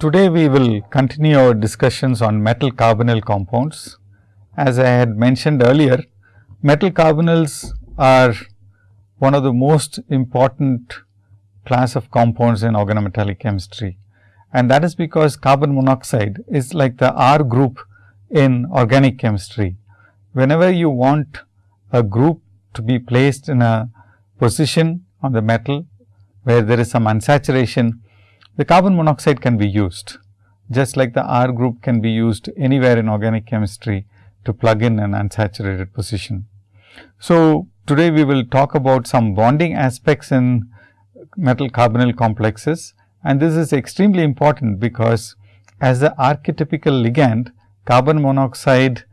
Today, we will continue our discussions on metal carbonyl compounds. As I had mentioned earlier, metal carbonyls are one of the most important class of compounds in organometallic chemistry. And that is because carbon monoxide is like the R group in organic chemistry. Whenever you want a group to be placed in a position on the metal where there is some unsaturation, the carbon monoxide can be used just like the R group can be used anywhere in organic chemistry to plug in an unsaturated position. So, today we will talk about some bonding aspects in metal carbonyl complexes and this is extremely important because as the archetypical ligand carbon monoxide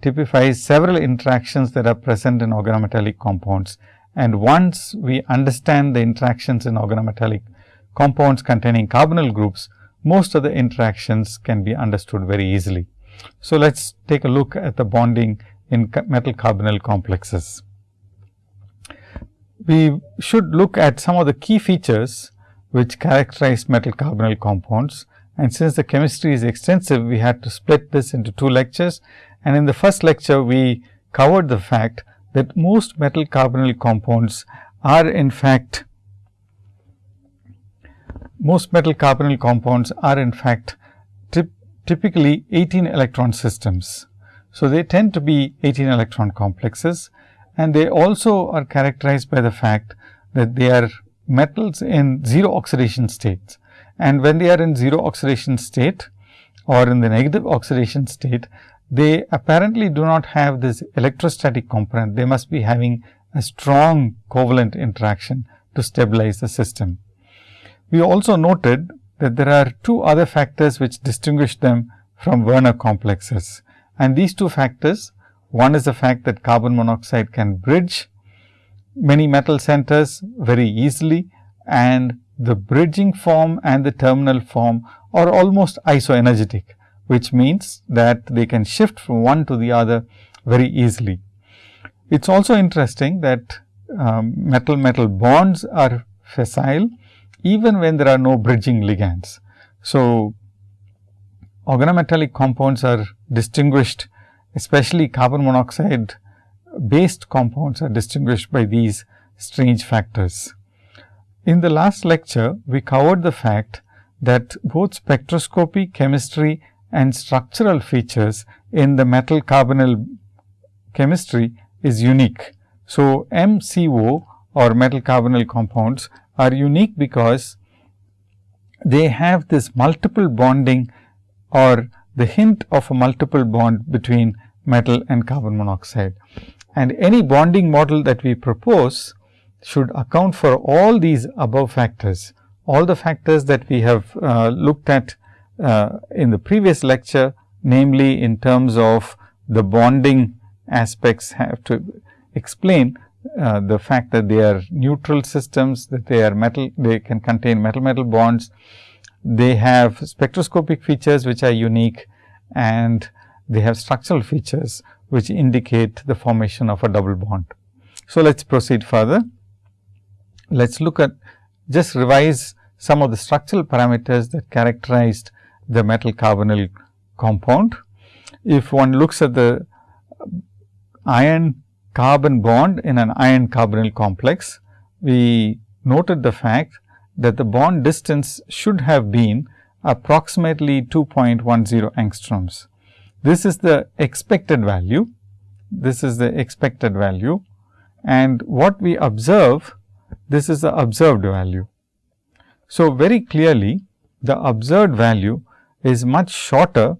typifies several interactions that are present in organometallic compounds. And once we understand the interactions in organometallic compounds containing carbonyl groups, most of the interactions can be understood very easily. So, let us take a look at the bonding in metal carbonyl complexes. We should look at some of the key features which characterize metal carbonyl compounds and since the chemistry is extensive, we had to split this into two lectures. And in the first lecture, we covered the fact that most metal carbonyl compounds are in fact most metal carbonyl compounds are in fact typically 18 electron systems. So, they tend to be 18 electron complexes and they also are characterized by the fact that they are metals in 0 oxidation states. And when they are in 0 oxidation state or in the negative oxidation state, they apparently do not have this electrostatic component. They must be having a strong covalent interaction to stabilize the system. We also noted that there are two other factors which distinguish them from Werner complexes. And these two factors, one is the fact that carbon monoxide can bridge many metal centers very easily and the bridging form and the terminal form are almost isoenergetic, which means that they can shift from one to the other very easily. It is also interesting that um, metal metal bonds are facile even when there are no bridging ligands. So, organometallic compounds are distinguished especially carbon monoxide based compounds are distinguished by these strange factors. In the last lecture, we covered the fact that both spectroscopy, chemistry and structural features in the metal carbonyl chemistry is unique. So, MCO or metal carbonyl compounds are unique because they have this multiple bonding or the hint of a multiple bond between metal and carbon monoxide. And any bonding model that we propose should account for all these above factors. All the factors that we have uh, looked at uh, in the previous lecture, namely in terms of the bonding aspects have to explain uh, the fact that they are neutral systems, that they are metal, they can contain metal metal bonds. They have spectroscopic features which are unique and they have structural features which indicate the formation of a double bond. So, let us proceed further. Let us look at just revise some of the structural parameters that characterized the metal carbonyl compound. If one looks at the iron carbon bond in an iron carbonyl complex, we noted the fact that the bond distance should have been approximately 2.10 angstroms. This is the expected value. This is the expected value and what we observe, this is the observed value. So, very clearly the observed value is much shorter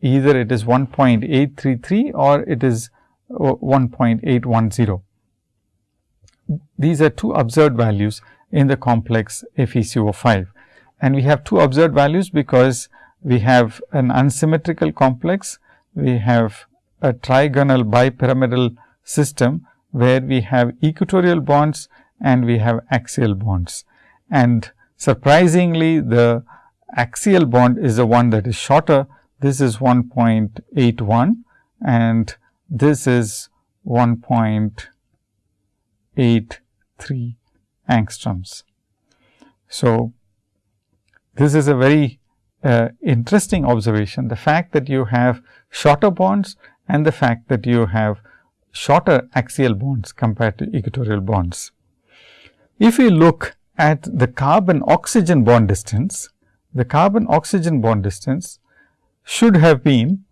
either it is 1.833 or it is 1.810. These are two observed values in the complex FeCO5 and we have two observed values because we have an unsymmetrical complex, we have a trigonal bipyramidal system where we have equatorial bonds and we have axial bonds. And surprisingly, the axial bond is the one that is shorter. This is 1.81 and this is 1.83 angstroms. So, this is a very uh, interesting observation, the fact that you have shorter bonds and the fact that you have shorter axial bonds compared to equatorial bonds. If we look at the carbon oxygen bond distance, the carbon oxygen bond distance should have been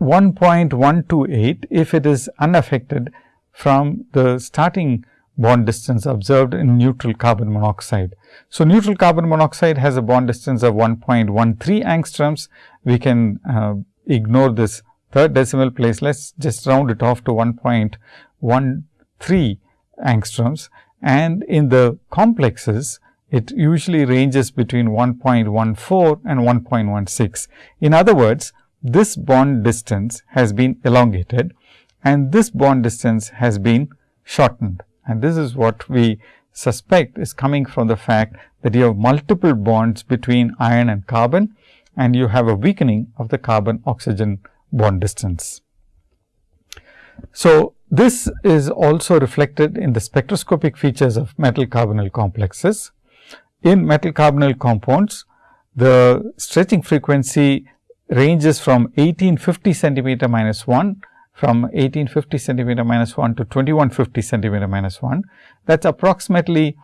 1.128 if it is unaffected from the starting bond distance observed in neutral carbon monoxide. So, neutral carbon monoxide has a bond distance of 1.13 angstroms. We can uh, ignore this third decimal place. Let us just round it off to 1.13 angstroms and in the complexes it usually ranges between 1.14 and 1.16. In other words, this bond distance has been elongated and this bond distance has been shortened. And this is what we suspect is coming from the fact that you have multiple bonds between iron and carbon and you have a weakening of the carbon oxygen bond distance. So, this is also reflected in the spectroscopic features of metal carbonyl complexes. In metal carbonyl compounds, the stretching frequency ranges from 1850 centimeter minus 1 from 1850 centimeter minus 1 to 2150 centimeter minus 1. That is approximately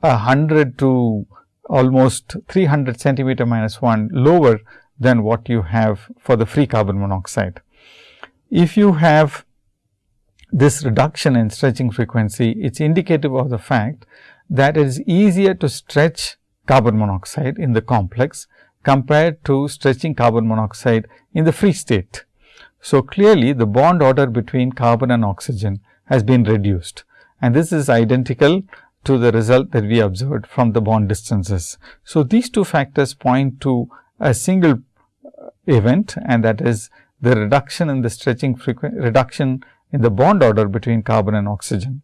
100 to almost 300 centimeter minus 1 lower than what you have for the free carbon monoxide. If you have this reduction in stretching frequency, it is indicative of the fact that it is easier to stretch carbon monoxide in the complex compared to stretching carbon monoxide in the free state. So, clearly the bond order between carbon and oxygen has been reduced and this is identical to the result that we observed from the bond distances. So, these two factors point to a single uh, event and that is the reduction in the stretching frequency reduction in the bond order between carbon and oxygen.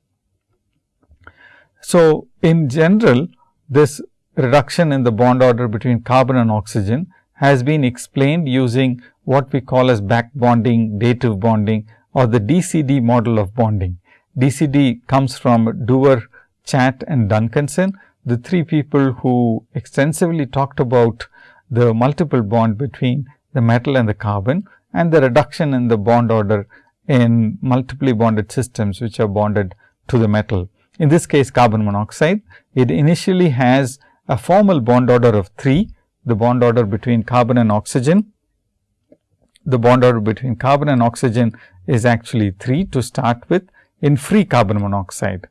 So, in general this reduction in the bond order between carbon and oxygen has been explained using what we call as back bonding, dative bonding or the DCD model of bonding. DCD comes from Dewar, Chatt and Duncanson, the three people who extensively talked about the multiple bond between the metal and the carbon and the reduction in the bond order in multiply bonded systems which are bonded to the metal. In this case carbon monoxide, it initially has a formal bond order of 3, the bond order between carbon and oxygen the bond order between carbon and oxygen is actually 3 to start with in free carbon monoxide.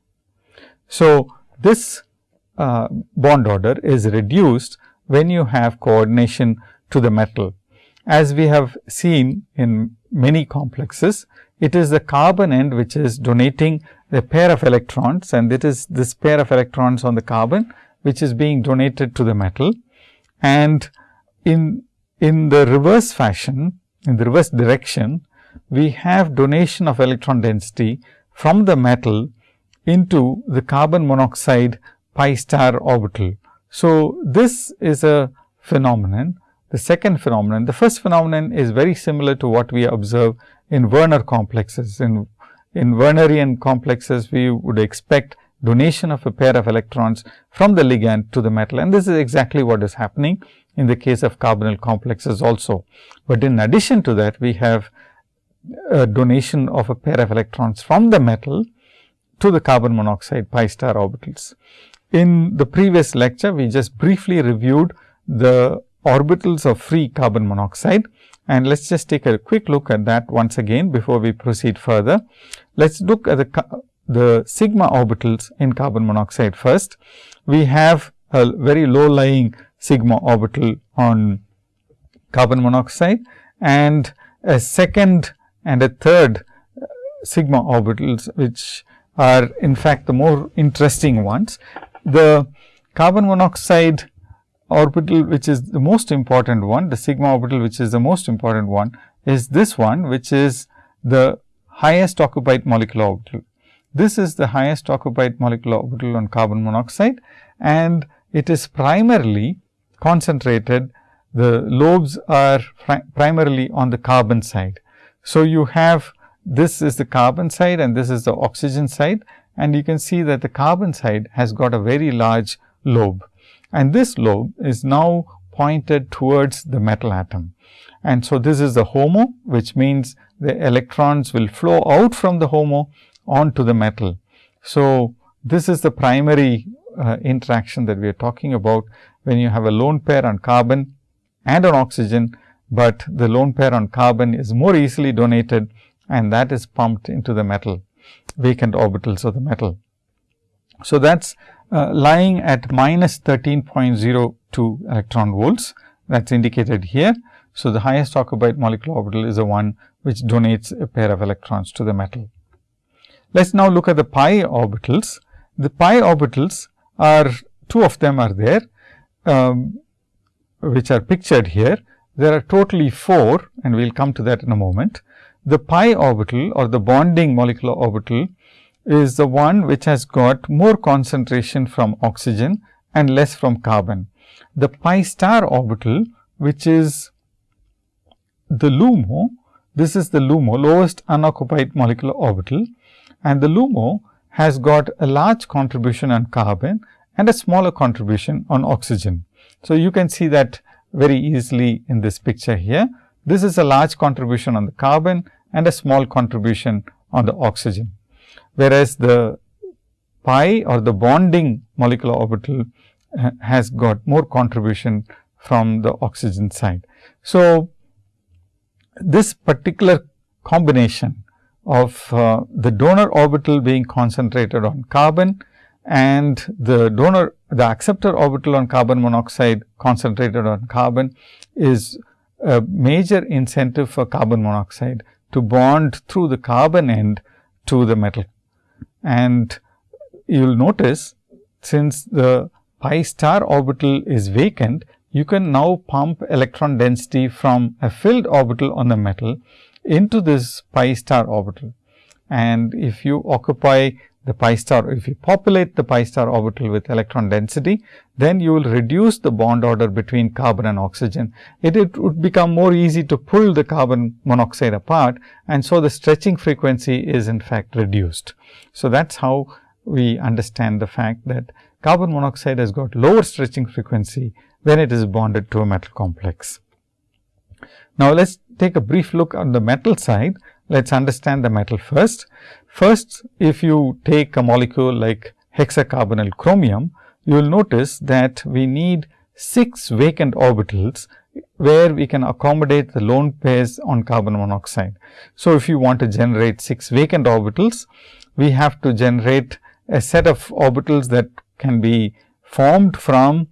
So, this uh, bond order is reduced when you have coordination to the metal. As we have seen in many complexes, it is the carbon end which is donating a pair of electrons and it is this pair of electrons on the carbon which is being donated to the metal. And in, in the reverse fashion, in the reverse direction, we have donation of electron density from the metal into the carbon monoxide pi star orbital. So, this is a phenomenon. The second phenomenon, the first phenomenon is very similar to what we observe in Werner complexes. In, in Wernerian complexes, we would expect donation of a pair of electrons from the ligand to the metal and this is exactly what is happening in the case of carbonyl complexes also. But in addition to that, we have a donation of a pair of electrons from the metal to the carbon monoxide pi star orbitals. In the previous lecture, we just briefly reviewed the orbitals of free carbon monoxide and let us just take a quick look at that once again before we proceed further. Let us look at the, the sigma orbitals in carbon monoxide first. We have a very low lying sigma orbital on carbon monoxide and a second and a third uh, sigma orbitals which are in fact the more interesting ones. The carbon monoxide orbital which is the most important one, the sigma orbital which is the most important one is this one which is the highest occupied molecular orbital. This is the highest occupied molecular orbital on carbon monoxide and it is primarily concentrated, the lobes are primarily on the carbon side. So, you have this is the carbon side and this is the oxygen side and you can see that the carbon side has got a very large lobe and this lobe is now pointed towards the metal atom. And so, this is the HOMO, which means the electrons will flow out from the HOMO onto the metal. So, this is the primary uh, interaction that we are talking about when you have a lone pair on carbon and on oxygen, but the lone pair on carbon is more easily donated and that is pumped into the metal vacant orbitals of the metal. So, that is uh, lying at minus 13.02 electron volts that is indicated here. So, the highest occupied molecular orbital is the one which donates a pair of electrons to the metal. Let us now look at the pi orbitals. The pi orbitals are two of them are there, um, which are pictured here. There are totally 4 and we will come to that in a moment. The pi orbital or the bonding molecular orbital is the one which has got more concentration from oxygen and less from carbon. The pi star orbital which is the LUMO, this is the LUMO lowest unoccupied molecular orbital and the LUMO has got a large contribution on carbon and a smaller contribution on oxygen. So, you can see that very easily in this picture here. This is a large contribution on the carbon and a small contribution on the oxygen. Whereas, the pi or the bonding molecular orbital uh, has got more contribution from the oxygen side. So, this particular combination of uh, the donor orbital being concentrated on carbon and the donor the acceptor orbital on carbon monoxide concentrated on carbon is a major incentive for carbon monoxide to bond through the carbon end to the metal. And you will notice since the pi star orbital is vacant, you can now pump electron density from a filled orbital on the metal into this pi star orbital. And if you occupy the pi star, if you populate the pi star orbital with electron density, then you will reduce the bond order between carbon and oxygen. It, it would become more easy to pull the carbon monoxide apart and so the stretching frequency is in fact reduced. So, that is how we understand the fact that carbon monoxide has got lower stretching frequency when it is bonded to a metal complex. Now, let us take a brief look on the metal side. Let us understand the metal first. First, if you take a molecule like hexacarbonyl chromium, you will notice that we need 6 vacant orbitals where we can accommodate the lone pairs on carbon monoxide. So, if you want to generate 6 vacant orbitals, we have to generate a set of orbitals that can be formed from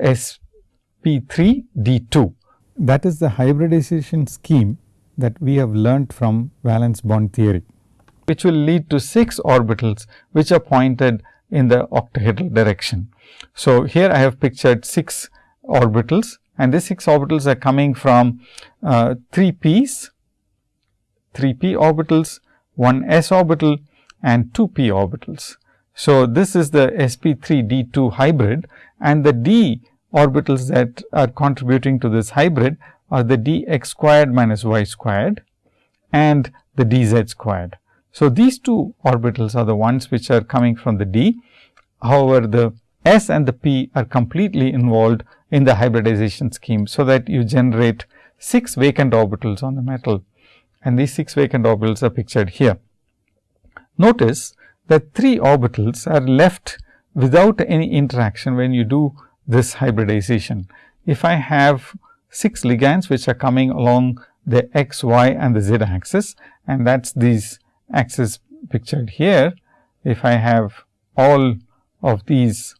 sp3 d2. That is the hybridization scheme that we have learnt from valence bond theory which will lead to 6 orbitals which are pointed in the octahedral direction. So, here I have pictured 6 orbitals and these 6 orbitals are coming from uh, 3 p's, 3 p orbitals, 1 s orbital and 2 p orbitals. So, this is the sp3 d2 hybrid and the d orbitals that are contributing to this hybrid are the dx squared minus y squared and the dz squared. So, these two orbitals are the ones which are coming from the d. However, the s and the p are completely involved in the hybridization scheme. So, that you generate 6 vacant orbitals on the metal and these 6 vacant orbitals are pictured here. Notice that 3 orbitals are left without any interaction when you do this hybridization. If I have 6 ligands which are coming along the x, y and the z axis and that is these axis pictured here, if I have all of these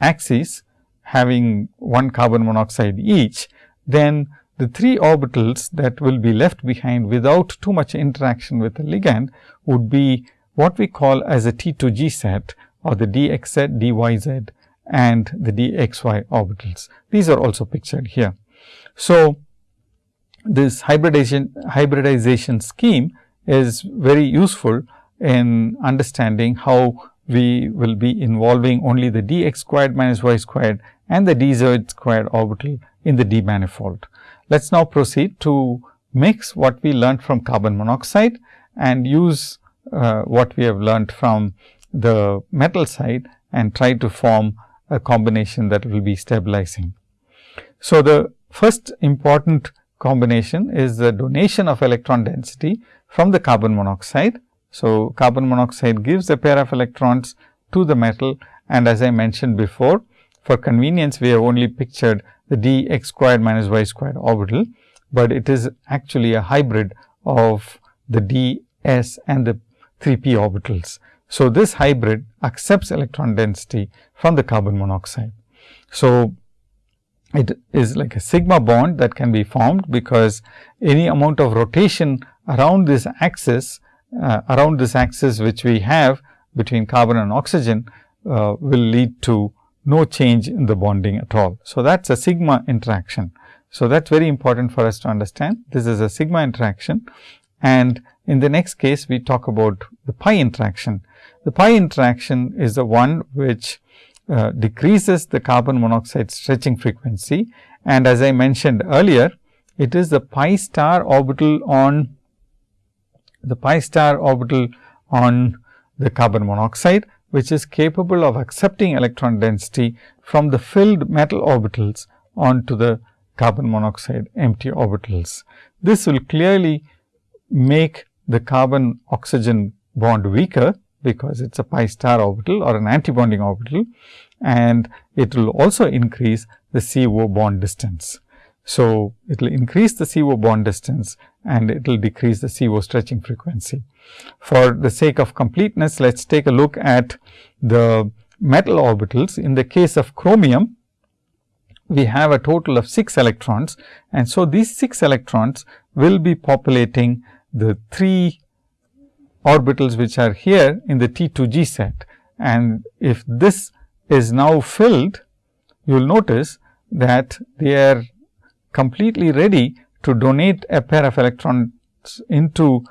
axes having one carbon monoxide each, then the three orbitals that will be left behind without too much interaction with the ligand would be what we call as a T2G set or the dxz, dyz and the dxy orbitals. These are also pictured here. So, this hybridization, hybridization scheme is very useful in understanding how we will be involving only the dx squared minus y squared and the dz squared orbital in the d manifold. Let us now proceed to mix what we learnt from carbon monoxide and use uh, what we have learnt from the metal side and try to form a combination that will be stabilizing. So, the first important combination is the donation of electron density from the carbon monoxide. So, carbon monoxide gives a pair of electrons to the metal and as I mentioned before, for convenience we have only pictured the d x squared minus y squared orbital, but it is actually a hybrid of the d s and the 3 p orbitals. So, this hybrid accepts electron density from the carbon monoxide. So, it is like a sigma bond that can be formed because any amount of rotation around this axis uh, around this axis which we have between carbon and oxygen uh, will lead to no change in the bonding at all. So, that is a sigma interaction. So, that is very important for us to understand. This is a sigma interaction and in the next case we talk about the pi interaction. The pi interaction is the one which uh, decreases the carbon monoxide stretching frequency and as I mentioned earlier, it is the pi star orbital on the pi star orbital on the carbon monoxide, which is capable of accepting electron density from the filled metal orbitals onto the carbon monoxide empty orbitals. This will clearly make the carbon oxygen bond weaker, because it is a pi star orbital or an antibonding orbital and it will also increase the CO bond distance. So, it will increase the CO bond distance and it will decrease the CO stretching frequency. For the sake of completeness, let us take a look at the metal orbitals. In the case of chromium, we have a total of 6 electrons and so these 6 electrons will be populating the 3 orbitals which are here in the T2G set. And if this is now filled, you will notice that they are completely ready to donate a pair of electrons into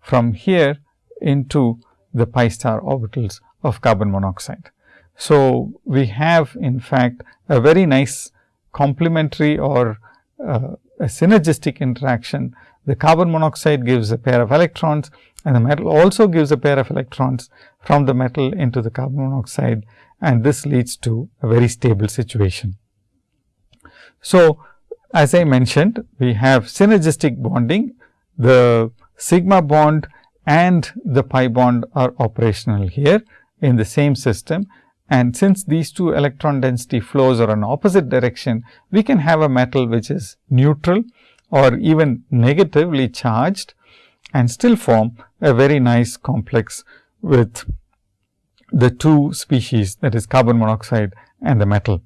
from here into the pi star orbitals of carbon monoxide. So, we have in fact a very nice complementary or uh, a synergistic interaction. The carbon monoxide gives a pair of electrons and the metal also gives a pair of electrons from the metal into the carbon monoxide and this leads to a very stable situation. So, as I mentioned, we have synergistic bonding, the sigma bond and the pi bond are operational here in the same system. And since these two electron density flows are in opposite direction, we can have a metal which is neutral or even negatively charged and still form a very nice complex with the two species that is carbon monoxide and the metal.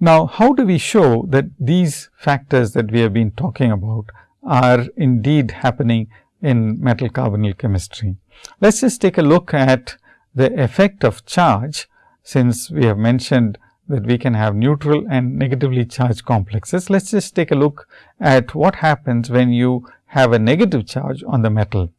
Now, how do we show that these factors that we have been talking about are indeed happening in metal carbonyl chemistry? Let us just take a look at the effect of charge since we have mentioned that we can have neutral and negatively charged complexes. Let us just take a look at what happens when you have a negative charge on the metal.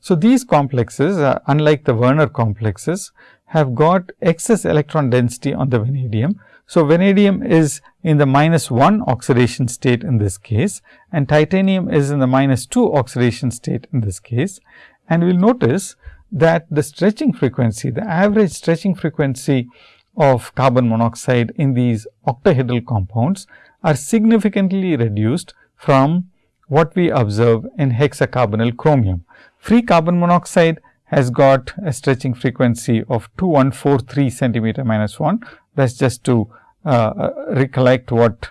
So, these complexes uh, unlike the Werner complexes have got excess electron density on the vanadium so, vanadium is in the minus 1 oxidation state in this case and titanium is in the minus 2 oxidation state in this case. And we will notice that the stretching frequency, the average stretching frequency of carbon monoxide in these octahedral compounds are significantly reduced from what we observe in hexacarbonyl chromium. Free carbon monoxide has got a stretching frequency of 2143 centimeter minus 1, that is just to uh, uh, recollect what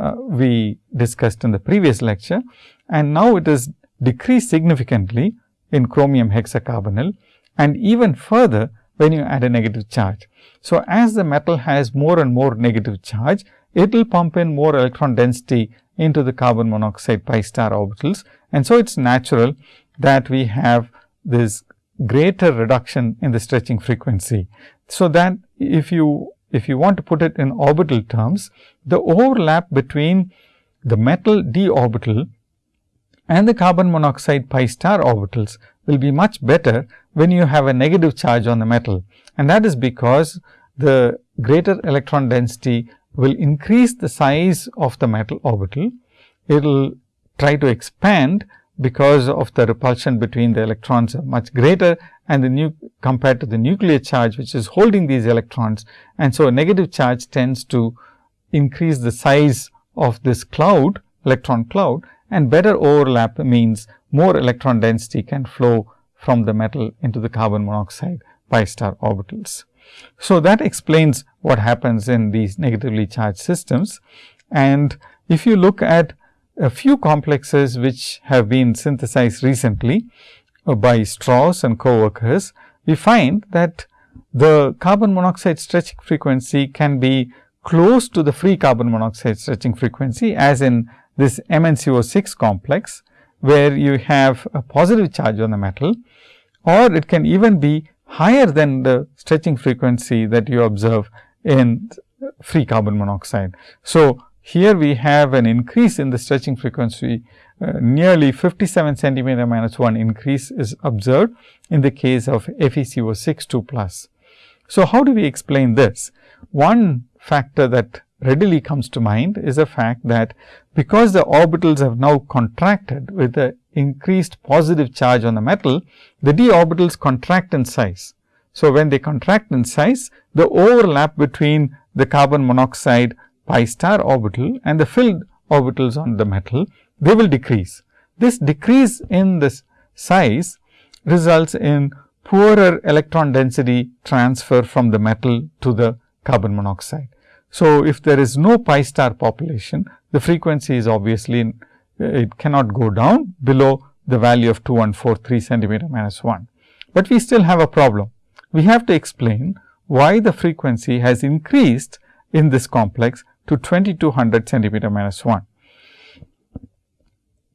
uh, we discussed in the previous lecture. And now it is decreased significantly in chromium hexacarbonyl and even further when you add a negative charge. So, as the metal has more and more negative charge, it will pump in more electron density into the carbon monoxide pi star orbitals. And so, it is natural that we have this greater reduction in the stretching frequency. So, that if you if you want to put it in orbital terms, the overlap between the metal d orbital and the carbon monoxide pi star orbitals will be much better when you have a negative charge on the metal. And that is because the greater electron density will increase the size of the metal orbital. It will try to expand because of the repulsion between the electrons are much greater and the new compared to the nuclear charge which is holding these electrons. And so, a negative charge tends to increase the size of this cloud electron cloud and better overlap means more electron density can flow from the metal into the carbon monoxide pi star orbitals. So, that explains what happens in these negatively charged systems. And if you look at a few complexes which have been synthesized recently uh, by Strauss and co-workers, we find that the carbon monoxide stretching frequency can be close to the free carbon monoxide stretching frequency as in this MnCO6 complex, where you have a positive charge on the metal or it can even be higher than the stretching frequency that you observe in free carbon monoxide. So, here we have an increase in the stretching frequency uh, nearly 57 centimeter minus 1 increase is observed in the case of FeCO6 2 plus. So, how do we explain this? One factor that readily comes to mind is the fact that because the orbitals have now contracted with the increased positive charge on the metal, the d orbitals contract in size. So, when they contract in size, the overlap between the carbon monoxide pi star orbital and the filled orbitals on the metal, they will decrease. This decrease in this size results in poorer electron density transfer from the metal to the carbon monoxide. So, if there is no pi star population, the frequency is obviously uh, it cannot go down below the value of 2143 centimeter minus 1. But we still have a problem. We have to explain why the frequency has increased in this complex to 2200 centimeter minus 1.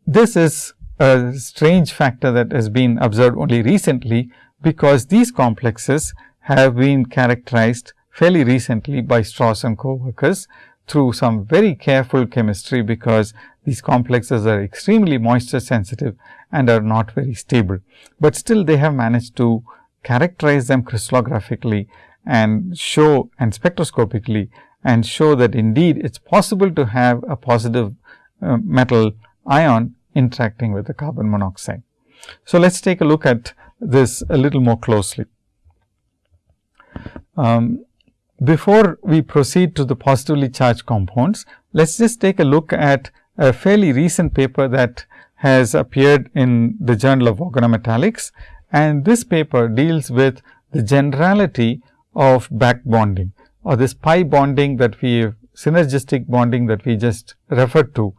This is a strange factor that has been observed only recently, because these complexes have been characterized fairly recently by Strauss and co-workers through some very careful chemistry, because these complexes are extremely moisture sensitive and are not very stable, but still they have managed to characterize them crystallographically and show and spectroscopically and show that indeed it is possible to have a positive uh, metal ion interacting with the carbon monoxide. So, let us take a look at this a little more closely. Um, before we proceed to the positively charged compounds, let us just take a look at a fairly recent paper that has appeared in the Journal of Organometallics. And this paper deals with the generality of back bonding or this pi bonding that we synergistic bonding that we just referred to.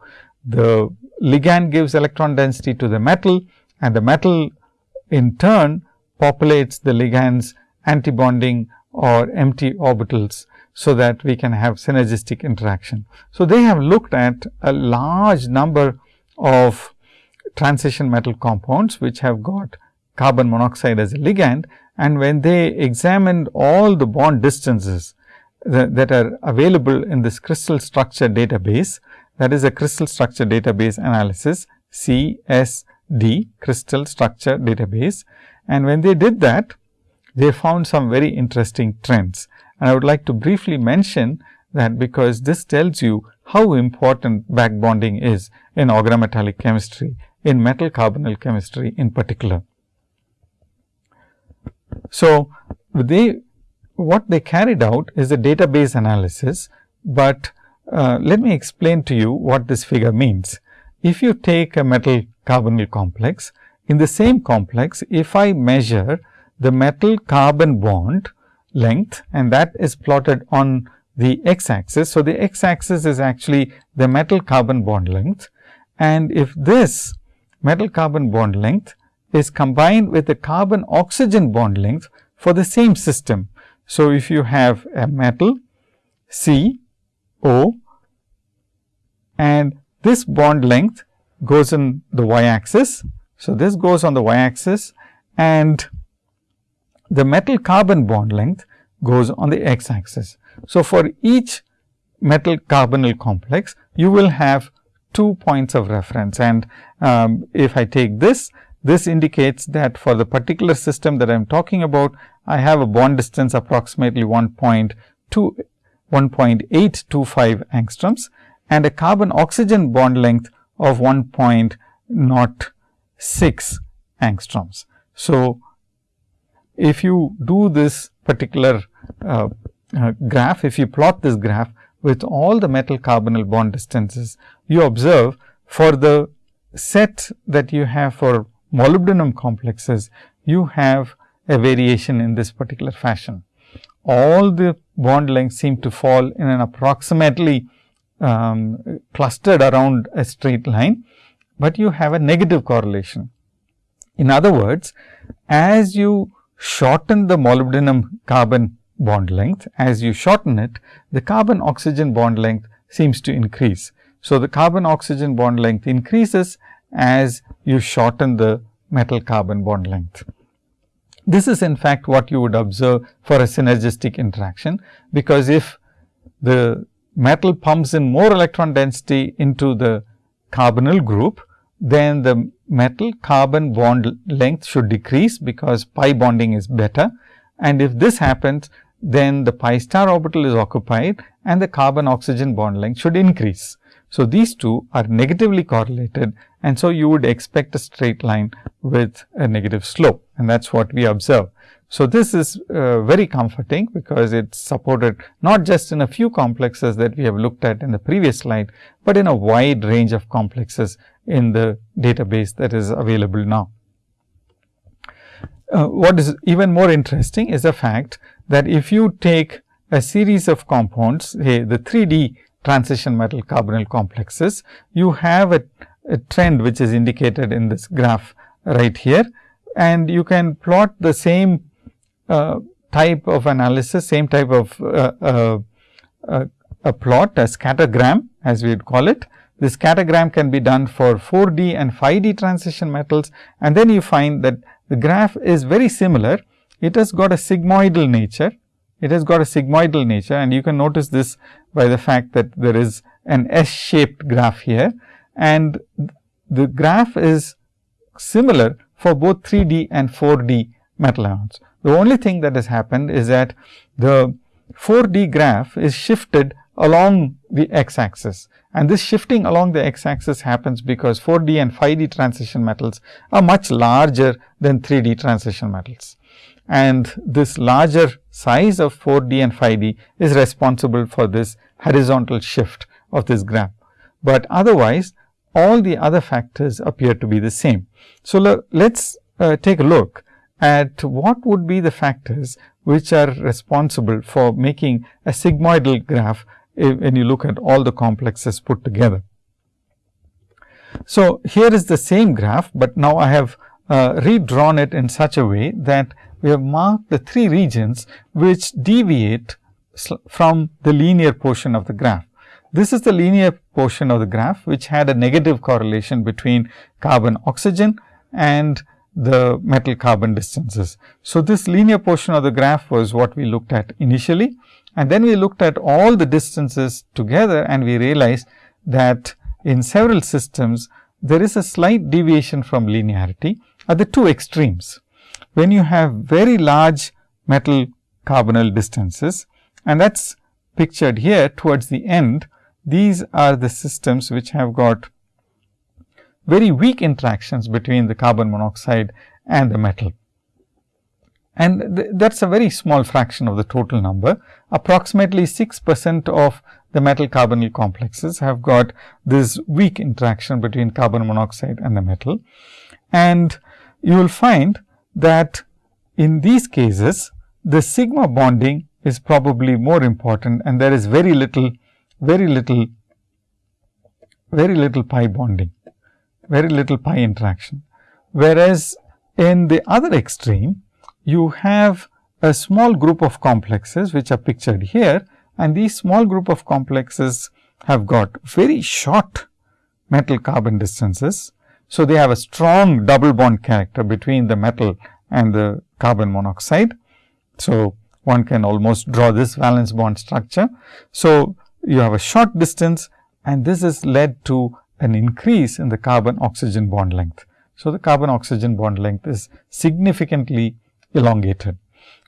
The ligand gives electron density to the metal and the metal in turn populates the ligand's antibonding or empty orbitals. So, that we can have synergistic interaction. So, they have looked at a large number of transition metal compounds, which have got carbon monoxide as a ligand and when they examined all the bond distances that, that are available in this crystal structure database, that is a crystal structure database analysis CSD crystal structure database. And when they did that, they found some very interesting trends. And I would like to briefly mention that because this tells you how important back bonding is in organometallic chemistry, in metal carbonyl chemistry in particular. So, they what they carried out is a database analysis, but uh, let me explain to you what this figure means. If you take a metal carbonyl complex, in the same complex, if I measure the metal carbon bond length and that is plotted on the x axis. So, the x axis is actually the metal carbon bond length and if this metal carbon bond length is combined with the carbon oxygen bond length for the same system. So, if you have a metal C O and this bond length goes in the y axis. So, this goes on the y axis and the metal carbon bond length goes on the x axis. So, for each metal carbonyl complex, you will have two points of reference and um, if I take this, this indicates that for the particular system that I am talking about, I have a bond distance approximately 1.2 1.825 angstroms and a carbon oxygen bond length of 1.0 6 angstroms. So, if you do this particular uh, uh, graph, if you plot this graph with all the metal carbonyl bond distances, you observe for the set that you have for molybdenum complexes, you have a variation in this particular fashion. All the bond lengths seem to fall in an approximately um, clustered around a straight line, but you have a negative correlation. In other words, as you shorten the molybdenum carbon bond length, as you shorten it, the carbon oxygen bond length seems to increase. So, the carbon oxygen bond length increases as you shorten the metal carbon bond length. This is in fact what you would observe for a synergistic interaction, because if the metal pumps in more electron density into the carbonyl group, then the metal carbon bond length should decrease, because pi bonding is better. And if this happens, then the pi star orbital is occupied and the carbon oxygen bond length should increase. So, these two are negatively correlated and so you would expect a straight line with a negative slope and that is what we observe. So, this is uh, very comforting because it is supported not just in a few complexes that we have looked at in the previous slide, but in a wide range of complexes in the database that is available now. Uh, what is even more interesting is the fact that if you take a series of compounds, say the 3D transition metal carbonyl complexes, you have a, a trend which is indicated in this graph right here and you can plot the same type of analysis, same type of uh, uh, uh a plot, a scattergram as we would call it. This scattergram can be done for 4D and 5D transition metals and then you find that the graph is very similar. It has got a sigmoidal nature. It has got a sigmoidal nature and you can notice this by the fact that there is an S shaped graph here and the graph is similar for both 3D and 4D metal ions. The only thing that has happened is that the 4D graph is shifted along the x axis and this shifting along the x axis happens because 4D and 5D transition metals are much larger than 3D transition metals. And this larger size of 4D and 5D is responsible for this horizontal shift of this graph. But otherwise all the other factors appear to be the same. So, let us uh, take a look at what would be the factors which are responsible for making a sigmoidal graph when you look at all the complexes put together. So, here is the same graph, but now I have uh, redrawn it in such a way that we have marked the three regions which deviate from the linear portion of the graph. This is the linear portion of the graph, which had a negative correlation between carbon oxygen and the metal carbon distances. So, this linear portion of the graph was what we looked at initially and then we looked at all the distances together and we realized that in several systems there is a slight deviation from linearity at the two extremes. When you have very large metal carbonyl distances and that is pictured here towards the end these are the systems which have got very weak interactions between the carbon monoxide and the metal. And th that is a very small fraction of the total number. Approximately 6 percent of the metal carbonyl complexes have got this weak interaction between carbon monoxide and the metal. And you will find that in these cases, the sigma bonding is probably more important and there is very little very little, very little pi bonding, very little pi interaction. Whereas, in the other extreme, you have a small group of complexes which are pictured here and these small group of complexes have got very short metal carbon distances. So, they have a strong double bond character between the metal and the carbon monoxide. So, one can almost draw this valence bond structure. So, you have a short distance and this has led to an increase in the carbon oxygen bond length. So, the carbon oxygen bond length is significantly elongated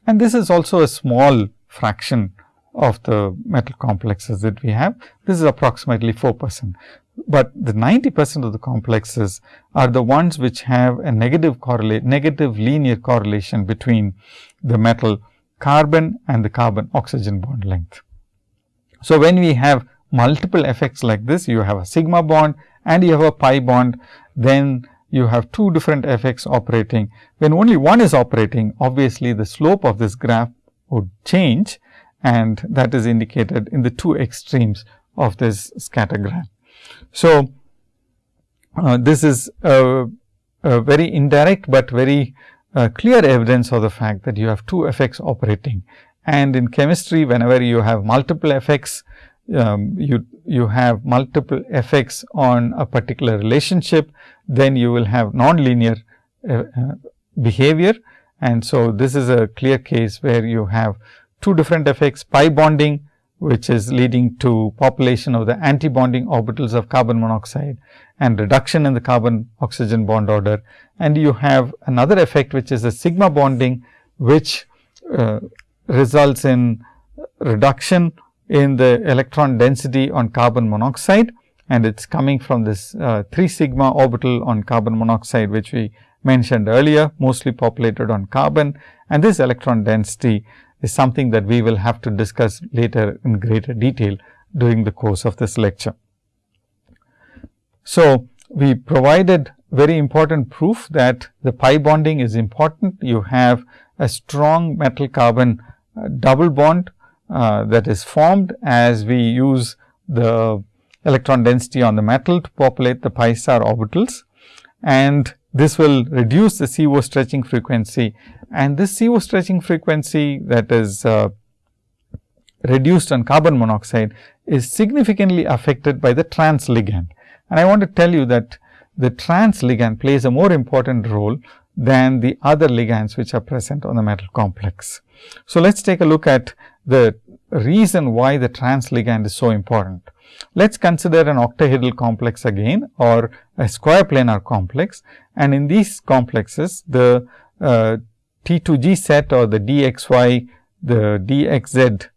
and this is also a small fraction of the metal complexes that we have. This is approximately 4 percent, but the 90 percent of the complexes are the ones which have a negative correlate negative linear correlation between the metal carbon and the carbon oxygen bond length. So, when we have multiple effects like this, you have a sigma bond and you have a pi bond, then you have two different effects operating. When only one is operating, obviously, the slope of this graph would change and that is indicated in the two extremes of this scattergram. So, uh, this is a, a, very indirect, but very uh, clear evidence of the fact that you have two effects operating. And in chemistry, whenever you have multiple effects, um, you, you have multiple effects on a particular relationship, then you will have nonlinear uh, uh, behavior. And so, this is a clear case where you have two different effects pi bonding which is leading to population of the antibonding orbitals of carbon monoxide and reduction in the carbon oxygen bond order. And you have another effect which is a sigma bonding which uh, results in reduction in the electron density on carbon monoxide and it is coming from this uh, 3 sigma orbital on carbon monoxide which we mentioned earlier mostly populated on carbon and this electron density is something that we will have to discuss later in greater detail during the course of this lecture. So, we provided very important proof that the pi bonding is important. You have a strong metal carbon uh, double bond uh, that is formed as we use the electron density on the metal to populate the pi star orbitals and this will reduce the CO stretching frequency and this CO stretching frequency that is uh, reduced on carbon monoxide is significantly affected by the trans ligand. And I want to tell you that the trans ligand plays a more important role than the other ligands which are present on the metal complex. So, let us take a look at the reason why the trans ligand is so important. Let us consider an octahedral complex again or a square planar complex and in these complexes the uh, T2G set or the dxy, the dxz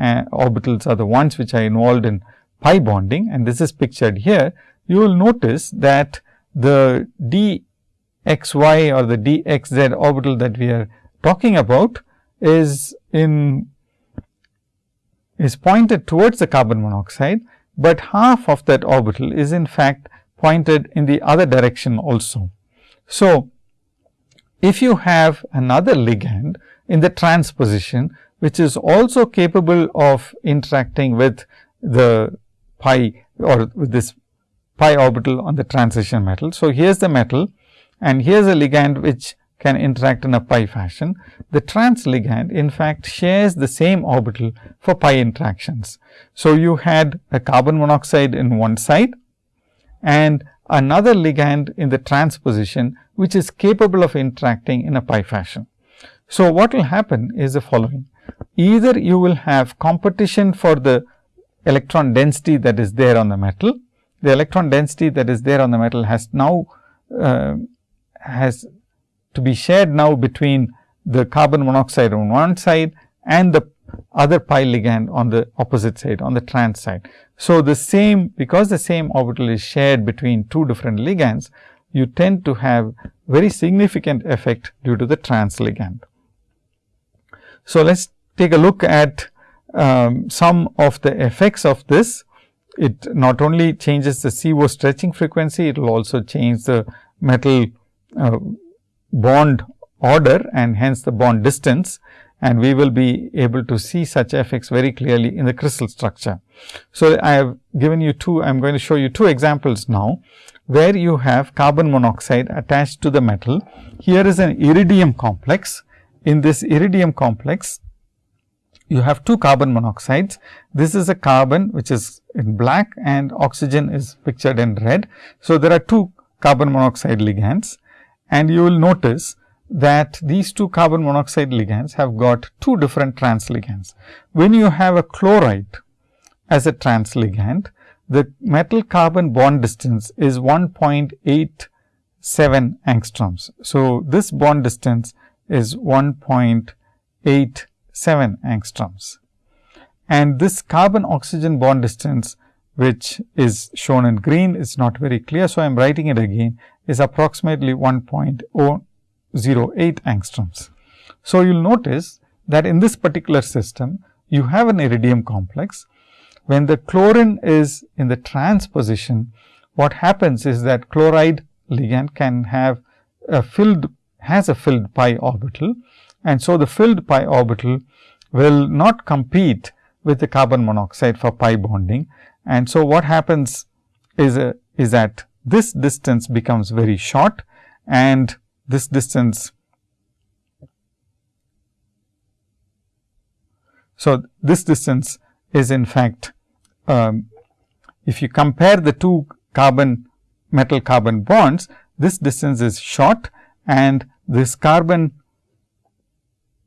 uh, orbitals are the ones which are involved in pi bonding and this is pictured here. You will notice that the dxy or the dxz orbital that we are talking about is in is pointed towards the carbon monoxide, but half of that orbital is in fact pointed in the other direction also. So, if you have another ligand in the trans position, which is also capable of interacting with the pi or with this pi orbital on the transition metal. So, here is the metal and here is a ligand which can interact in a pi fashion. The trans ligand in fact shares the same orbital for pi interactions. So, you had a carbon monoxide in one side and another ligand in the trans position which is capable of interacting in a pi fashion. So, what will happen is the following either you will have competition for the electron density that is there on the metal. The electron density that is there on the metal has now uh, has to be shared now between the carbon monoxide on one side and the other pi ligand on the opposite side on the trans side. So, the same because the same orbital is shared between two different ligands, you tend to have very significant effect due to the trans ligand. So, let us take a look at um, some of the effects of this. It not only changes the CO stretching frequency, it will also change the metal uh, bond order and hence the bond distance and we will be able to see such effects very clearly in the crystal structure. So, I have given you two, I am going to show you two examples now, where you have carbon monoxide attached to the metal. Here is an iridium complex. In this iridium complex, you have two carbon monoxides. This is a carbon which is in black and oxygen is pictured in red. So, there are two carbon monoxide ligands and you will notice that these two carbon monoxide ligands have got two different trans ligands. When you have a chloride as a trans ligand, the metal carbon bond distance is 1.87 angstroms. So, this bond distance is 1.87 angstroms. and this carbon oxygen bond distance which is shown in green is not very clear. So, I am writing it again is approximately 1.008 angstroms. So, you will notice that in this particular system you have an iridium complex. When the chlorine is in the trans position, what happens is that chloride ligand can have a filled has a filled pi orbital and so the filled pi orbital will not compete with the carbon monoxide for pi bonding. And so, what happens is, a, is that this distance becomes very short and this distance. So, this distance is in fact, um, if you compare the two carbon metal carbon bonds, this distance is short and this carbon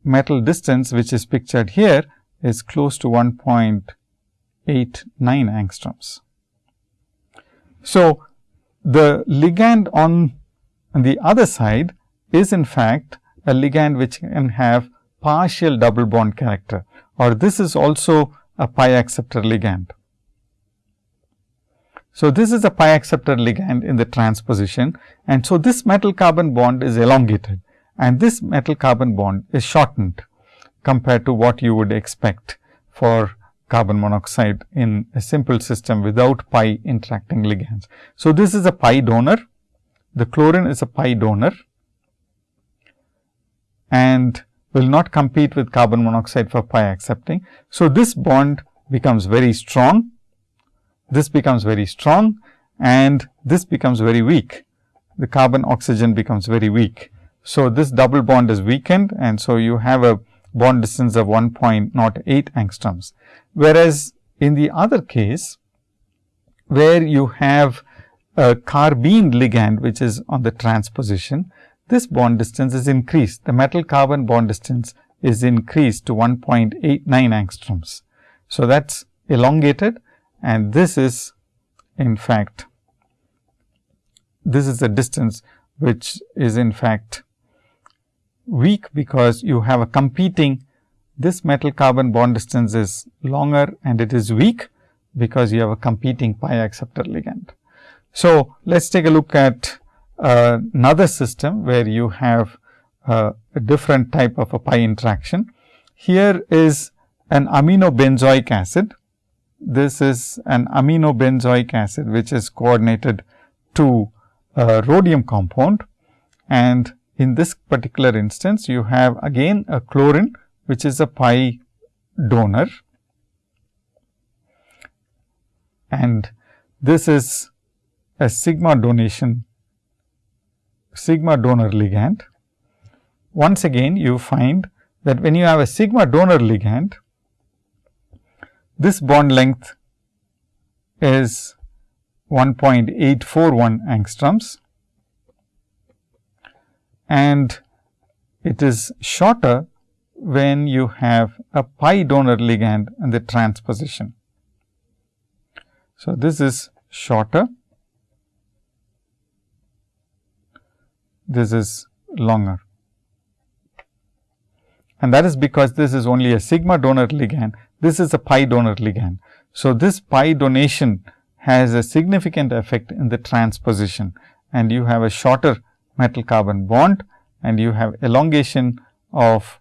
metal distance which is pictured here is close to 1.89 angstroms. So, the ligand on, the other side is in fact a ligand which can have partial double bond character or this is also a pi acceptor ligand. So, this is a pi acceptor ligand in the transposition and so this metal carbon bond is elongated and this metal carbon bond is shortened compared to what you would expect for carbon monoxide in a simple system without pi interacting ligands. So, this is a pi donor, the chlorine is a pi donor and will not compete with carbon monoxide for pi accepting. So, this bond becomes very strong, this becomes very strong and this becomes very weak. The carbon oxygen becomes very weak. So, this double bond is weakened and so you have a bond distance of 1.08 angstroms. Whereas, in the other case where you have a carbene ligand which is on the transposition, this bond distance is increased. The metal carbon bond distance is increased to 1.89 angstroms. So, that is elongated and this is in fact, this is the distance which is in fact weak because you have a competing this metal carbon bond distance is longer and it is weak because you have a competing pi acceptor ligand. So, let us take a look at uh, another system where you have uh, a different type of a pi interaction. Here is an aminobenzoic acid. This is an aminobenzoic acid which is coordinated to a rhodium compound and in this particular instance, you have again a chlorine, which is a pi donor and this is a sigma donation, sigma donor ligand. Once again, you find that when you have a sigma donor ligand, this bond length is 1.841 angstroms and it is shorter when you have a pi donor ligand and the transposition. So, this is shorter, this is longer and that is because this is only a sigma donor ligand, this is a pi donor ligand. So, this pi donation has a significant effect in the transposition and you have a shorter metal carbon bond and you have elongation of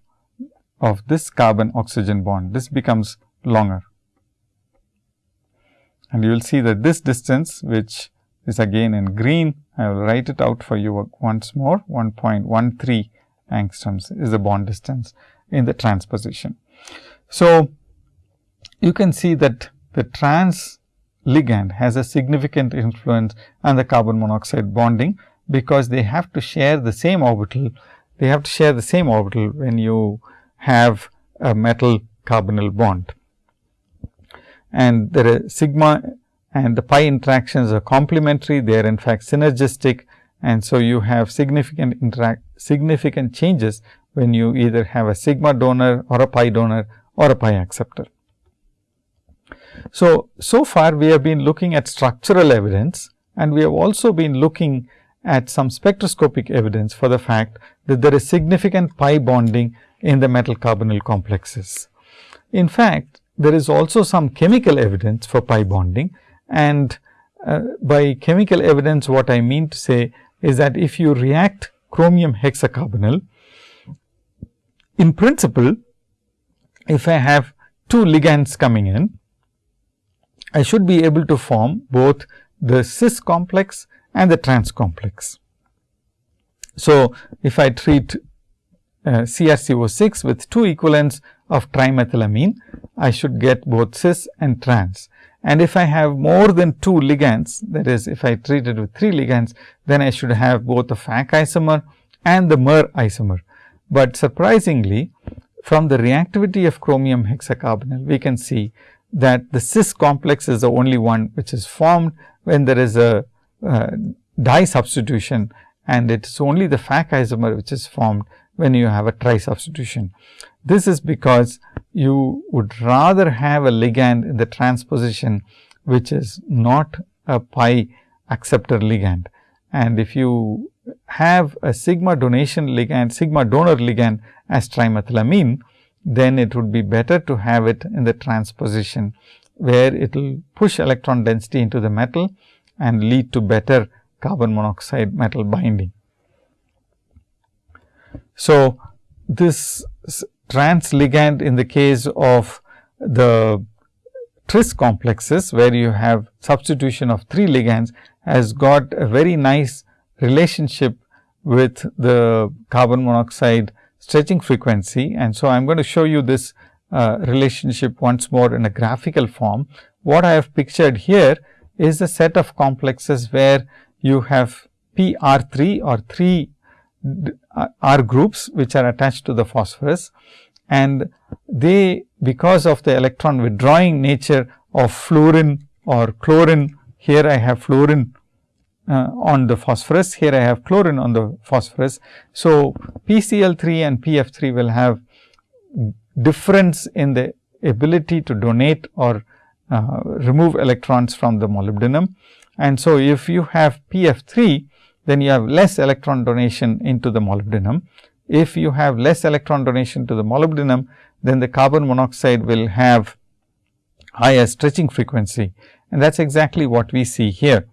of this carbon oxygen bond. This becomes longer. And you will see that this distance which is again in green, I will write it out for you once more 1.13 angstroms is the bond distance in the transposition. So, you can see that the trans ligand has a significant influence on the carbon monoxide bonding because they have to share the same orbital. They have to share the same orbital when you have a metal carbonyl bond. And there is sigma and the pi interactions are complementary, they are in fact synergistic and so you have significant interact significant changes when you either have a sigma donor or a pi donor or a pi acceptor. So, so far we have been looking at structural evidence and we have also been looking at some spectroscopic evidence for the fact that there is significant pi bonding in the metal carbonyl complexes. In fact, there is also some chemical evidence for pi bonding and uh, by chemical evidence what I mean to say is that if you react chromium hexacarbonyl, in principle if I have two ligands coming in, I should be able to form both the cis complex and the trans complex. So, if I treat uh, CrCO6 with two equivalents of trimethylamine, I should get both cis and trans. And if I have more than two ligands, that is if I treat it with three ligands, then I should have both the FAC isomer and the MER isomer. But surprisingly, from the reactivity of chromium hexacarbonyl, we can see that the cis complex is the only one which is formed when there is a uh, di substitution and it is only the FAC isomer which is formed when you have a tri substitution. This is because you would rather have a ligand in the transposition which is not a pi acceptor ligand. And if you have a sigma donation ligand, sigma donor ligand as trimethylamine, then it would be better to have it in the transposition, where it will push electron density into the metal and lead to better carbon monoxide metal binding. So, this trans ligand in the case of the tris complexes, where you have substitution of three ligands has got a very nice relationship with the carbon monoxide stretching frequency. And so, I am going to show you this uh, relationship once more in a graphical form. What I have pictured here is a set of complexes where you have P R 3 or 3 uh, R groups which are attached to the phosphorus and they because of the electron withdrawing nature of fluorine or chlorine here I have fluorine uh, on the phosphorus here I have chlorine on the phosphorus. So, PCl3 and PF3 will have difference in the ability to donate or uh, remove electrons from the molybdenum. And so, if you have PF3 then you have less electron donation into the molybdenum. If you have less electron donation to the molybdenum, then the carbon monoxide will have higher stretching frequency and that is exactly what we see here.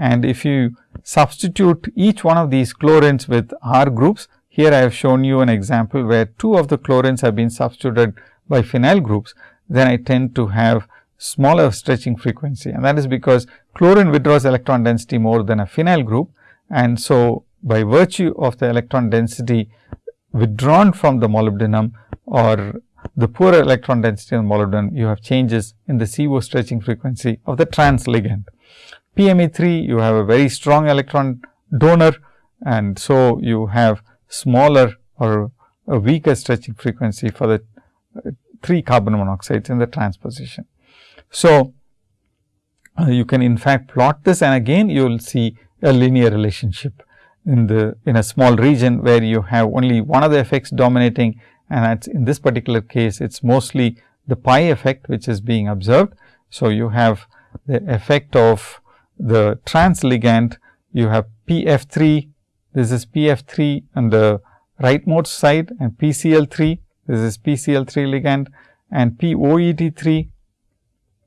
And if you substitute each one of these chlorines with R groups, here I have shown you an example where two of the chlorines have been substituted by phenyl groups, then I tend to have smaller stretching frequency and that is because chlorine withdraws electron density more than a phenyl group and so, by virtue of the electron density withdrawn from the molybdenum or the poorer electron density in molybdenum, you have changes in the CO stretching frequency of the trans ligand. PME3, you have a very strong electron donor and so you have smaller or a weaker stretching frequency for the uh, 3 carbon monoxides in the transposition. So, uh, you can in fact plot this and again you will see a linear relationship in the in a small region where you have only one of the effects dominating and in this particular case it is mostly the pi effect which is being observed. So, you have the effect of the trans ligand you have PF3 this is PF3 on the rightmost side and PCl3 this is PCl3 ligand and POET3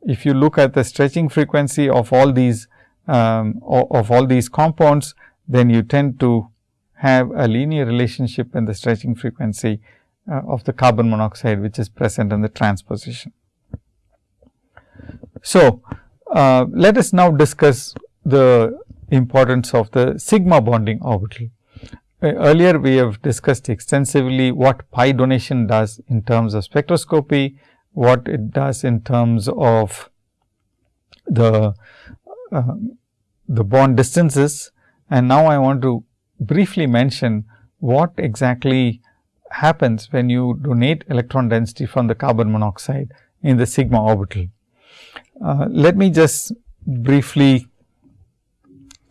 if you look at the stretching frequency of all these um, of all these compounds, then you tend to have a linear relationship in the stretching frequency uh, of the carbon monoxide, which is present in the transposition. So, uh, let us now discuss the importance of the sigma bonding orbital. Uh, earlier, we have discussed extensively what pi donation does in terms of spectroscopy, what it does in terms of the uh, the bond distances and now I want to briefly mention what exactly happens when you donate electron density from the carbon monoxide in the sigma orbital. Uh, let me just briefly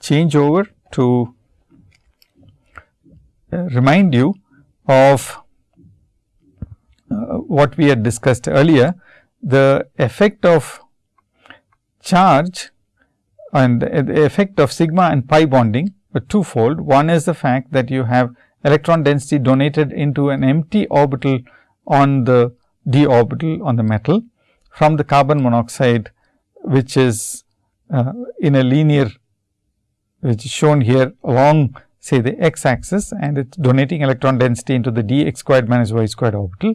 change over to uh, remind you of what we had discussed earlier. The effect of charge and the effect of sigma and pi bonding are twofold. One is the fact that you have electron density donated into an empty orbital on the d orbital on the metal from the carbon monoxide, which is uh, in a linear, which is shown here along say the x axis and it is donating electron density into the d x squared minus y squared orbital.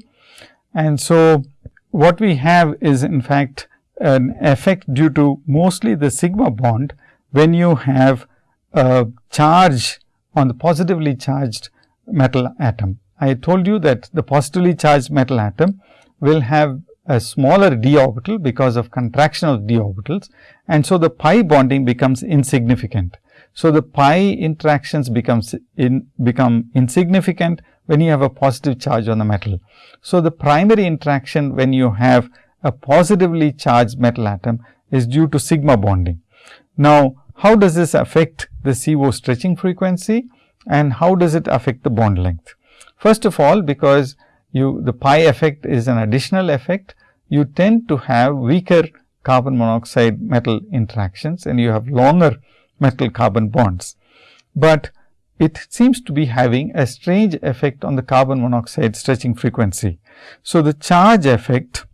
And so, what we have is in fact an effect due to mostly the sigma bond when you have a charge on the positively charged metal atom. I told you that the positively charged metal atom will have a smaller d orbital because of contraction of d orbitals and so the pi bonding becomes insignificant. So, the pi interactions becomes in become insignificant when you have a positive charge on the metal. So, the primary interaction when you have a positively charged metal atom is due to sigma bonding. Now, how does this affect the CO stretching frequency and how does it affect the bond length? First of all, because you the pi effect is an additional effect, you tend to have weaker carbon monoxide metal interactions and you have longer metal carbon bonds, but it seems to be having a strange effect on the carbon monoxide stretching frequency. So, the charge effect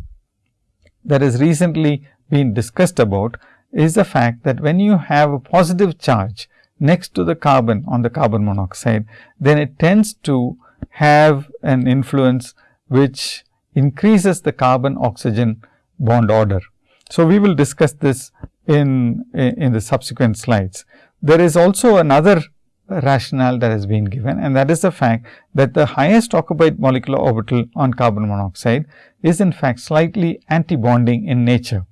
that has recently been discussed about is the fact that when you have a positive charge next to the carbon on the carbon monoxide, then it tends to have an influence which increases the carbon oxygen bond order. So, we will discuss this in, in the subsequent slides. There is also another rationale that has been given and that is the fact that the highest occupied molecular orbital on carbon monoxide is in fact slightly antibonding in nature.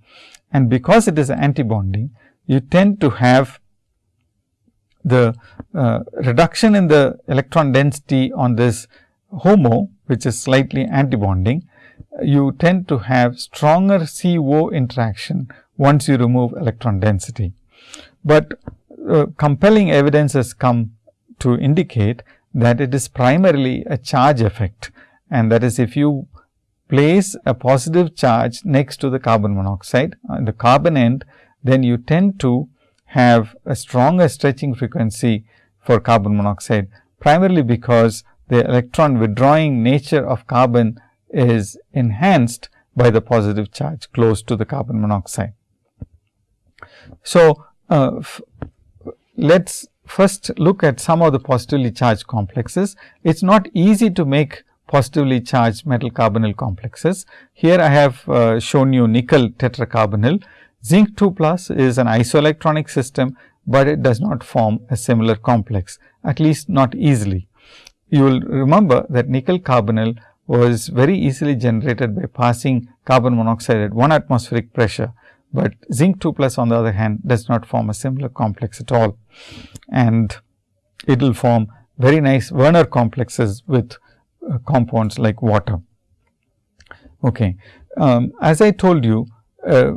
And because it is antibonding, you tend to have the uh, reduction in the electron density on this HOMO, which is slightly antibonding, you tend to have stronger CO interaction once you remove electron density. But uh, compelling evidence has come to indicate that it is primarily a charge effect and that is if you place a positive charge next to the carbon monoxide on the carbon end, then you tend to have a stronger stretching frequency for carbon monoxide primarily because the electron withdrawing nature of carbon is enhanced by the positive charge close to the carbon monoxide. So, uh, let us first look at some of the positively charged complexes. It is not easy to make positively charged metal carbonyl complexes. Here I have uh, shown you nickel tetracarbonyl. Zinc 2 plus is an isoelectronic system, but it does not form a similar complex, at least not easily. You will remember that nickel carbonyl was very easily generated by passing carbon monoxide at 1 atmospheric pressure, but zinc 2 plus on the other hand does not form a similar complex at all. And it will form very nice Werner complexes with uh, compounds like water. Okay. Um, as I told you, uh,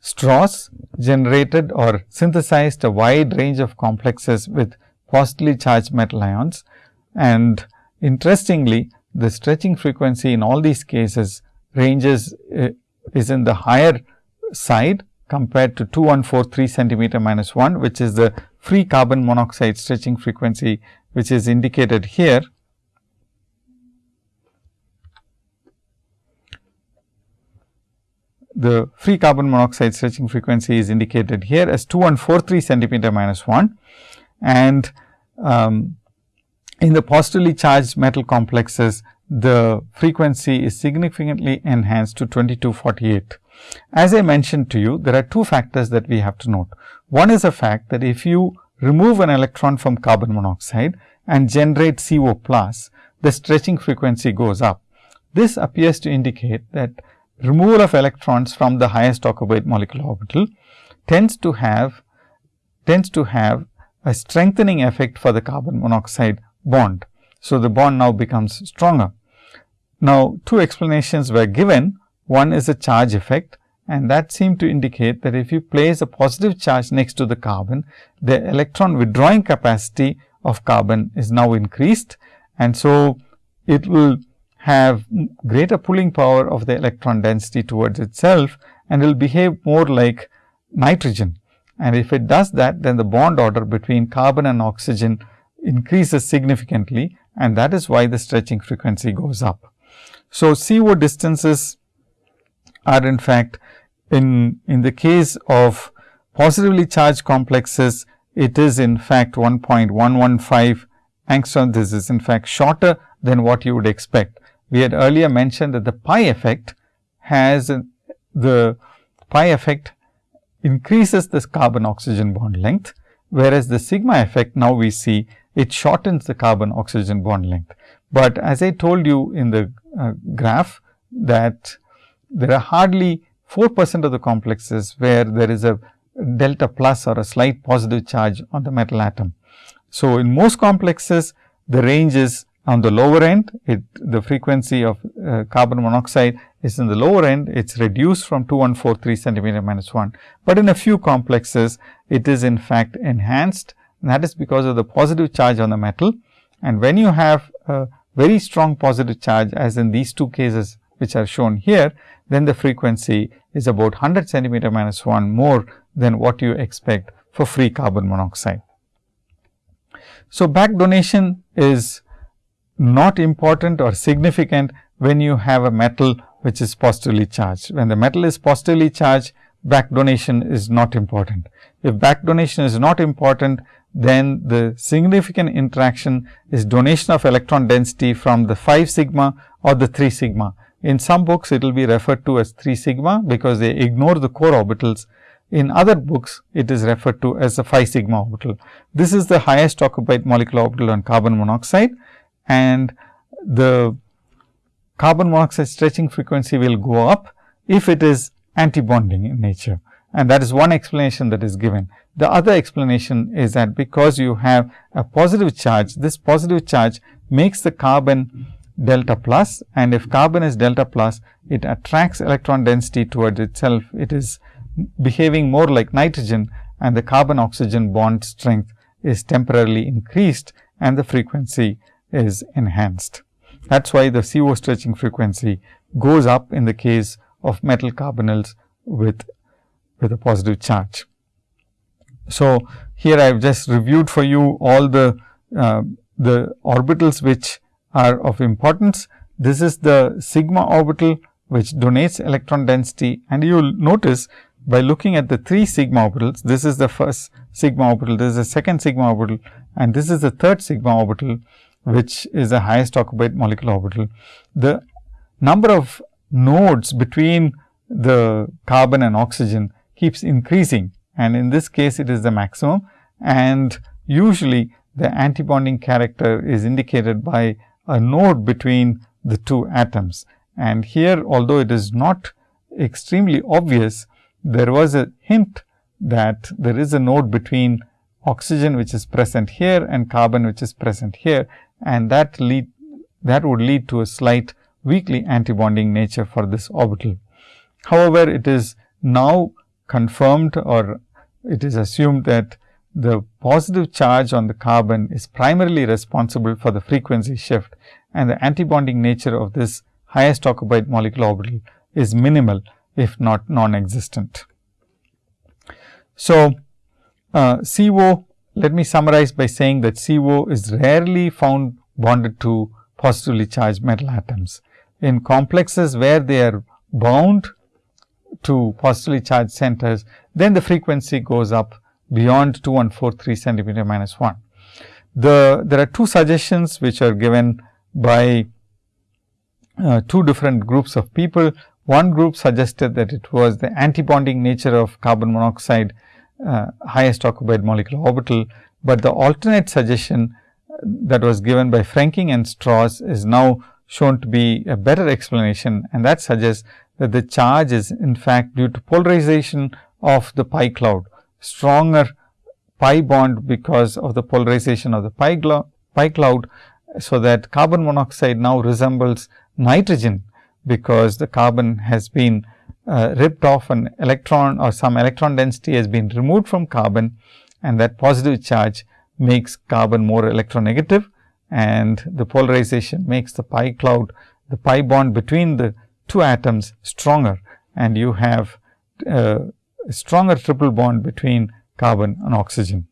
Strauss generated or synthesized a wide range of complexes with positively charged metal ions. And interestingly, the stretching frequency in all these cases ranges uh, is in the higher side compared to 2143 centimeter minus 1, which is the free carbon monoxide stretching frequency, which is indicated here. The free carbon monoxide stretching frequency is indicated here as 2143 centimeter minus 1 and um, in the positively charged metal complexes, the frequency is significantly enhanced to 2248. As I mentioned to you, there are two factors that we have to note. One is the fact that if you remove an electron from carbon monoxide and generate CO plus, the stretching frequency goes up. This appears to indicate that removal of electrons from the highest occupied molecular orbital tends to have tends to have a strengthening effect for the carbon monoxide bond. So, the bond now becomes stronger. Now, two explanations were given. One is a charge effect and that seemed to indicate that if you place a positive charge next to the carbon, the electron withdrawing capacity of carbon is now increased. And so, it will have greater pulling power of the electron density towards itself and will behave more like nitrogen. And if it does that, then the bond order between carbon and oxygen increases significantly and that is why the stretching frequency goes up. So, CO distances are in fact in, in the case of positively charged complexes, it is in fact 1.115 angstrom. This is in fact shorter than what you would expect. We had earlier mentioned that the pi effect has the pi effect increases this carbon oxygen bond length, whereas the sigma effect now we see it shortens the carbon oxygen bond length. But as I told you in the uh, graph that there are hardly 4 percent of the complexes where there is a delta plus or a slight positive charge on the metal atom. So, in most complexes the range is on the lower end, it, the frequency of uh, carbon monoxide is in the lower end, it is reduced from 2143 centimeter minus 1. But in a few complexes, it is in fact enhanced and that is because of the positive charge on the metal. And when you have a very strong positive charge as in these two cases which are shown here, then the frequency is about 100 centimeter minus 1 more than what you expect for free carbon monoxide. So, back donation is not important or significant when you have a metal which is positively charged. When the metal is positively charged, back donation is not important. If back donation is not important, then the significant interaction is donation of electron density from the 5 sigma or the 3 sigma. In some books, it will be referred to as 3 sigma, because they ignore the core orbitals. In other books, it is referred to as the 5 sigma orbital. This is the highest occupied molecular orbital on carbon monoxide and the carbon monoxide stretching frequency will go up if it is antibonding in nature and that is one explanation that is given. The other explanation is that because you have a positive charge, this positive charge makes the carbon delta plus and if carbon is delta plus, it attracts electron density towards itself. It is behaving more like nitrogen and the carbon oxygen bond strength is temporarily increased and the frequency is enhanced. That is why the CO stretching frequency goes up in the case of metal carbonyls with, with a positive charge. So, here I have just reviewed for you all the, uh, the orbitals which are of importance. This is the sigma orbital which donates electron density and you will notice by looking at the 3 sigma orbitals, this is the first sigma orbital, this is the second sigma orbital and this is the third sigma orbital which is the highest occupied molecular orbital. The number of nodes between the carbon and oxygen keeps increasing and in this case it is the maximum and usually the antibonding character is indicated by a node between the two atoms. And here although it is not extremely obvious, there was a hint that there is a node between oxygen which is present here and carbon which is present here and that lead that would lead to a slight weakly antibonding nature for this orbital. However, it is now confirmed or it is assumed that the positive charge on the carbon is primarily responsible for the frequency shift and the antibonding nature of this highest occupied molecular orbital is minimal if not non-existent. So, uh, CO let me summarize by saying that CO is rarely found bonded to positively charged metal atoms. In complexes where they are bound to positively charged centers, then the frequency goes up beyond 2143 centimeter minus 1. The, there are two suggestions which are given by uh, two different groups of people. One group suggested that it was the antibonding nature of carbon monoxide uh, highest occupied molecular orbital, but the alternate suggestion uh, that was given by Frenking and Strauss is now shown to be a better explanation and that suggests that the charge is in fact due to polarization of the pi cloud, stronger pi bond because of the polarization of the pi, pi cloud. So, that carbon monoxide now resembles nitrogen because the carbon has been uh, ripped off an electron or some electron density has been removed from carbon and that positive charge makes carbon more electronegative and the polarization makes the pi cloud, the pi bond between the two atoms stronger and you have uh, stronger triple bond between carbon and oxygen.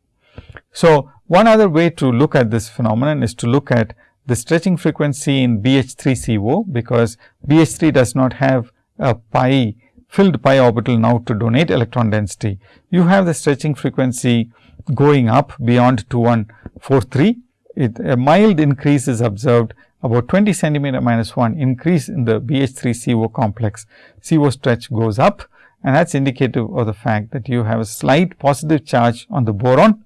So, one other way to look at this phenomenon is to look at the stretching frequency in BH3CO, because BH3 does not have a pi filled pi orbital now to donate electron density, you have the stretching frequency going up beyond 2143. It, a mild increase is observed about 20 centimeter minus 1 increase in the BH3 CO complex. CO stretch goes up and that is indicative of the fact that you have a slight positive charge on the boron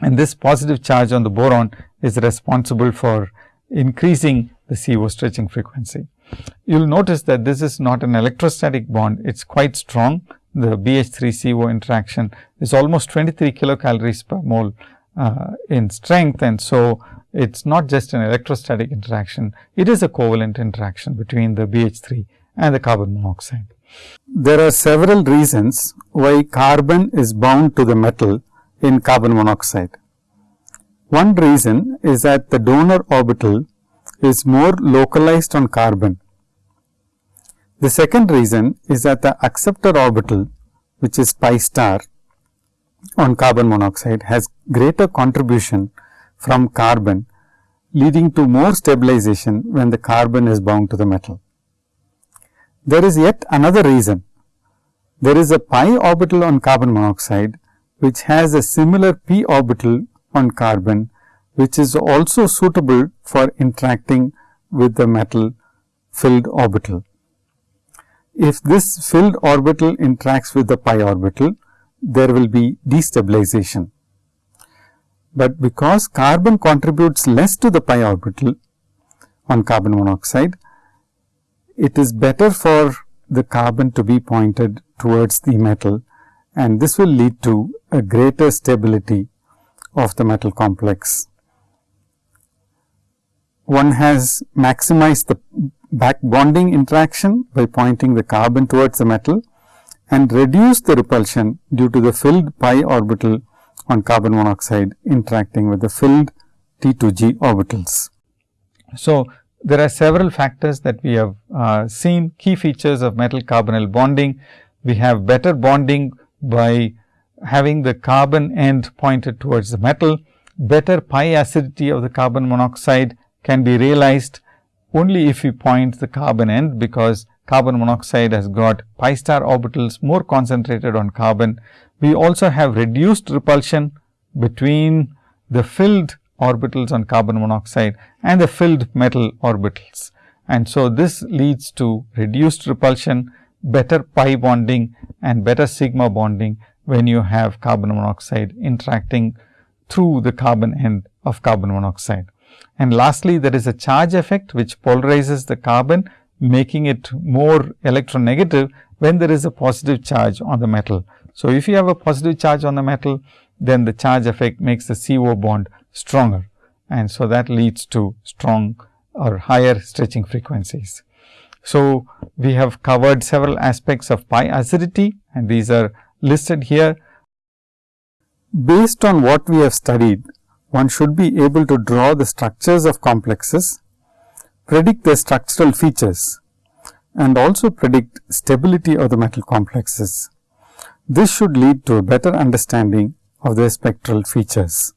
and this positive charge on the boron is responsible for increasing the CO stretching frequency. You will notice that this is not an electrostatic bond, it is quite strong. The BH3 CO interaction is almost 23 kilocalories per mole uh, in strength and so it is not just an electrostatic interaction, it is a covalent interaction between the BH3 and the carbon monoxide. There are several reasons why carbon is bound to the metal in carbon monoxide. One reason is that the donor orbital is more localized on carbon. The second reason is that the acceptor orbital which is pi star on carbon monoxide has greater contribution from carbon leading to more stabilization when the carbon is bound to the metal. There is yet another reason. There is a pi orbital on carbon monoxide which has a similar p orbital on carbon which is also suitable for interacting with the metal filled orbital. If this filled orbital interacts with the pi orbital, there will be destabilization. But because carbon contributes less to the pi orbital on carbon monoxide, it is better for the carbon to be pointed towards the metal and this will lead to a greater stability of the metal complex. One has maximized the back bonding interaction by pointing the carbon towards the metal and reduced the repulsion due to the filled pi orbital on carbon monoxide interacting with the filled T2G orbitals. So, there are several factors that we have uh, seen key features of metal carbonyl bonding. We have better bonding by having the carbon end pointed towards the metal, better pi acidity of the carbon monoxide can be realized only if we point the carbon end, because carbon monoxide has got pi star orbitals more concentrated on carbon. We also have reduced repulsion between the filled orbitals on carbon monoxide and the filled metal orbitals. And so, this leads to reduced repulsion, better pi bonding and better sigma bonding when you have carbon monoxide interacting through the carbon end of carbon monoxide. And lastly, there is a charge effect which polarizes the carbon making it more electronegative when there is a positive charge on the metal. So, if you have a positive charge on the metal, then the charge effect makes the CO bond stronger and so that leads to strong or higher stretching frequencies. So, we have covered several aspects of pi acidity and these are listed here. Based on what we have studied, one should be able to draw the structures of complexes, predict their structural features and also predict stability of the metal complexes. This should lead to a better understanding of their spectral features.